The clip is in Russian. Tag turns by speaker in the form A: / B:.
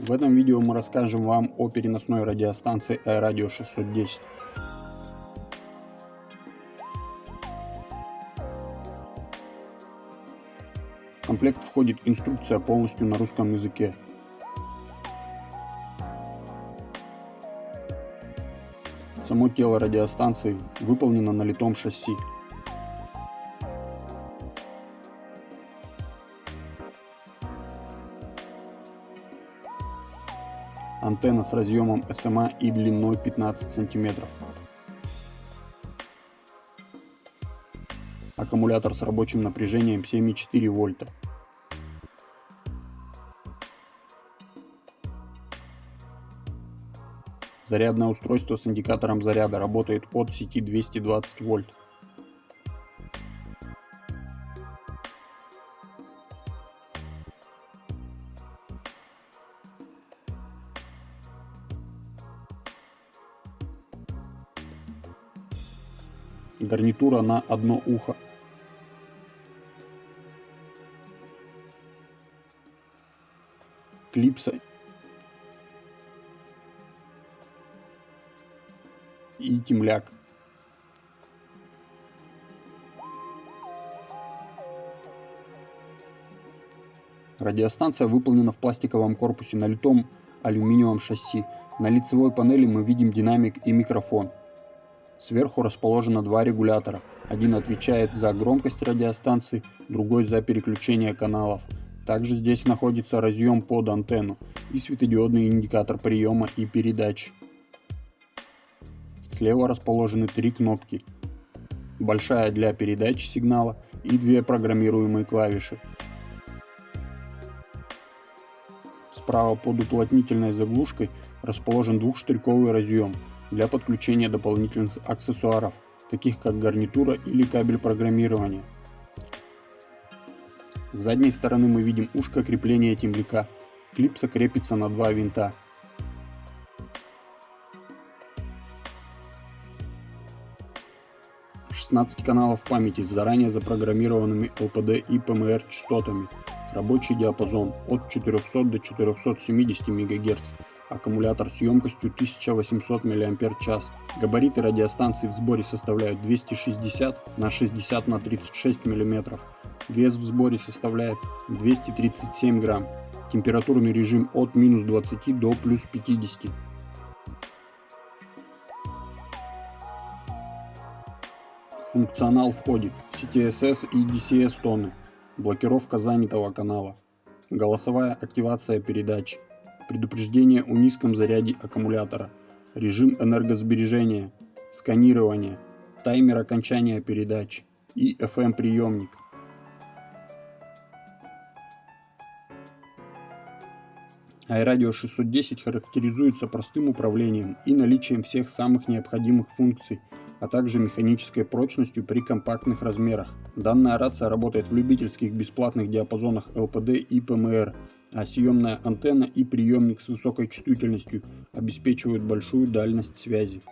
A: В этом видео мы расскажем вам о переносной радиостанции iRadio 610. В комплект входит инструкция полностью на русском языке. Само тело радиостанции выполнено на литом шасси. Антенна с разъемом SMA и длиной 15 см. Аккумулятор с рабочим напряжением 7,4 вольта. Зарядное устройство с индикатором заряда работает от сети 220 вольт. Гарнитура на одно ухо. Клипса и темляк. Радиостанция выполнена в пластиковом корпусе на литом алюминиевом шасси. На лицевой панели мы видим динамик и микрофон. Сверху расположено два регулятора. Один отвечает за громкость радиостанции, другой за переключение каналов. Также здесь находится разъем под антенну и светодиодный индикатор приема и передачи. Слева расположены три кнопки. Большая для передачи сигнала и две программируемые клавиши. Справа под уплотнительной заглушкой расположен двухштырьковый разъем для подключения дополнительных аксессуаров, таких как гарнитура или кабель программирования. С задней стороны мы видим ушко крепления темляка. Клипса крепится на два винта. Каналов памяти с заранее запрограммированными LPD и PMR частотами. Рабочий диапазон от 400 до 470 МГц аккумулятор с емкостью 1800 мАч. Габариты радиостанции в сборе составляют 260 на 60 на 36 мм. Вес в сборе составляет 237 грамм. Температурный режим от минус 20 до плюс 50. функционал входит CTSS и DCS тоны, блокировка занятого канала, голосовая активация передач, предупреждение о низком заряде аккумулятора, режим энергосбережения, сканирование, таймер окончания передач и FM приемник. iRadio 610 характеризуется простым управлением и наличием всех самых необходимых функций, а также механической прочностью при компактных размерах. Данная рация работает в любительских бесплатных диапазонах LPD и PMR а съемная антенна и приемник с высокой чувствительностью обеспечивают большую дальность связи.